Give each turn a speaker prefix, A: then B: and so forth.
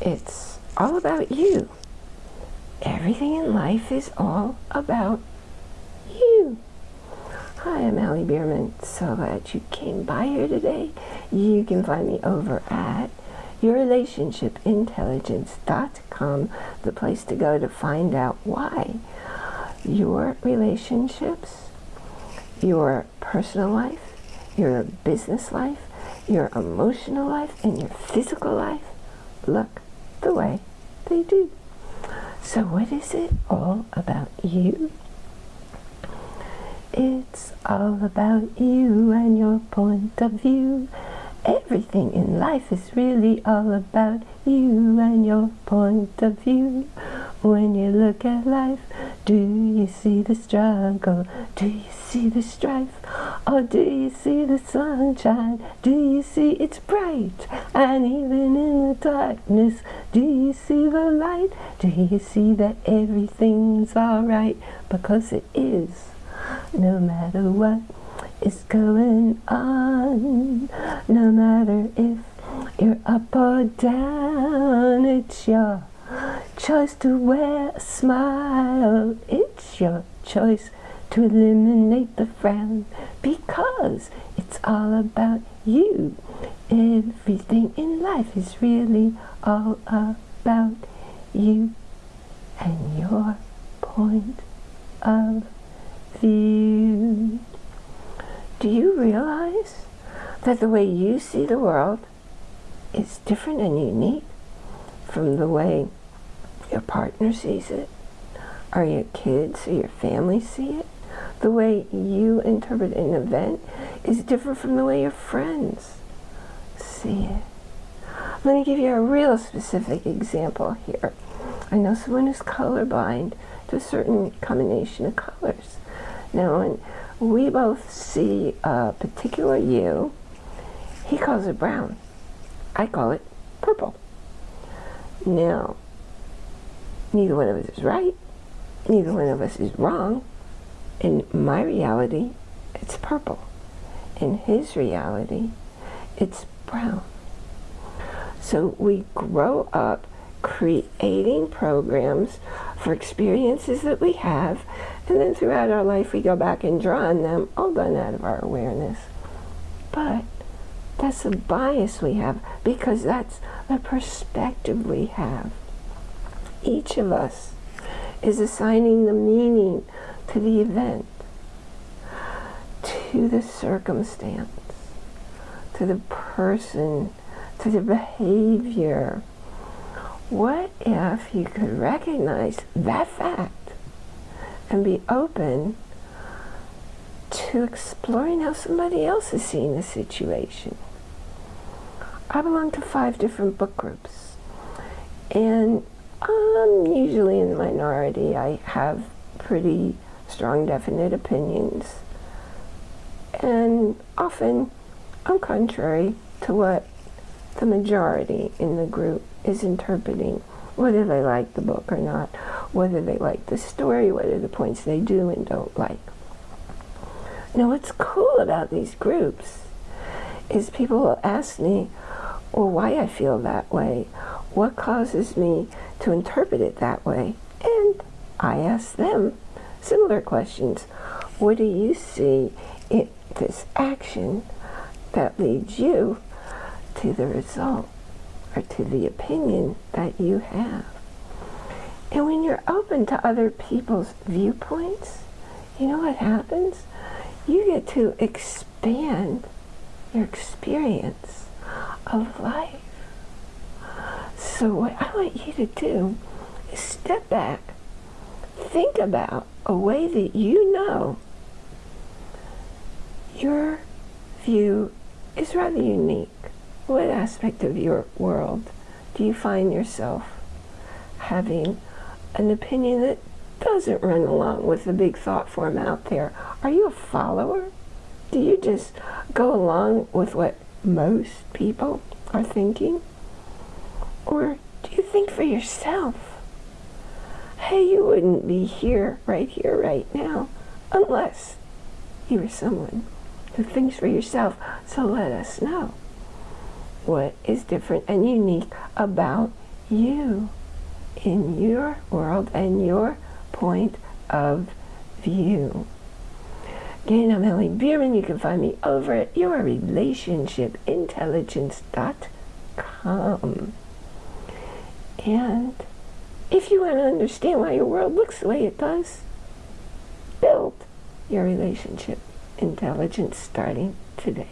A: It's all about you. Everything in life is all about you. Hi, I'm Allie Bierman. So glad you came by here today. You can find me over at yourrelationshipintelligence.com, the place to go to find out why your relationships, your personal life, your business life, your emotional life, and your physical life look the way they do. So what is it all about you? It's all about you and your point of view. Everything in life is really all about you and your point of view. When you look at life, do you see the struggle? Do you see the strife? Or do you see the sunshine? Do you see it's bright? And even in the darkness, do you see the light? Do you see that everything's alright? Because it is, no matter what is going on. No matter if you're up or down, it's your choice to wear a smile. It's your choice to eliminate the frown because it's all about you. Everything in life is really all about you and your point of view. Do you realize that the way you see the world is different and unique from the way your partner sees it, or your kids or your family see it? The way you interpret an event is different from the way your friends see it. Let me give you a real specific example here. I know someone who's colorblind to a certain combination of colors. Now, when we both see a particular you. He calls it brown. I call it purple. Now, neither one of us is right. Neither one of us is wrong. In my reality, it's purple. In his reality, it's brown. So we grow up creating programs for experiences that we have and then throughout our life we go back and draw on them all done out of our awareness but that's a bias we have because that's the perspective we have each of us is assigning the meaning to the event to the circumstance to the person to the behavior what if you could recognize that fact and be open to exploring how somebody else is seeing the situation? I belong to five different book groups, and I'm usually in the minority. I have pretty strong, definite opinions, and often I'm contrary to what the majority in the group is interpreting, whether they like the book or not, whether they like the story, whether the points they do and don't like. Now what's cool about these groups is people will ask me, well, why I feel that way, what causes me to interpret it that way, and I ask them similar questions. What do you see in this action that leads you to the result or to the opinion that you have. And when you're open to other people's viewpoints, you know what happens? You get to expand your experience of life. So what I want you to do is step back, think about a way that you know your view is rather unique. What aspect of your world do you find yourself having an opinion that doesn't run along with the big thought form out there? Are you a follower? Do you just go along with what most people are thinking? Or do you think for yourself? Hey, you wouldn't be here, right here, right now, unless you were someone who thinks for yourself. So let us know what is different and unique about you in your world and your point of view. Again, I'm Ellie Bierman. You can find me over at yourrelationshipintelligence.com. And if you want to understand why your world looks the way it does, build your relationship intelligence starting today.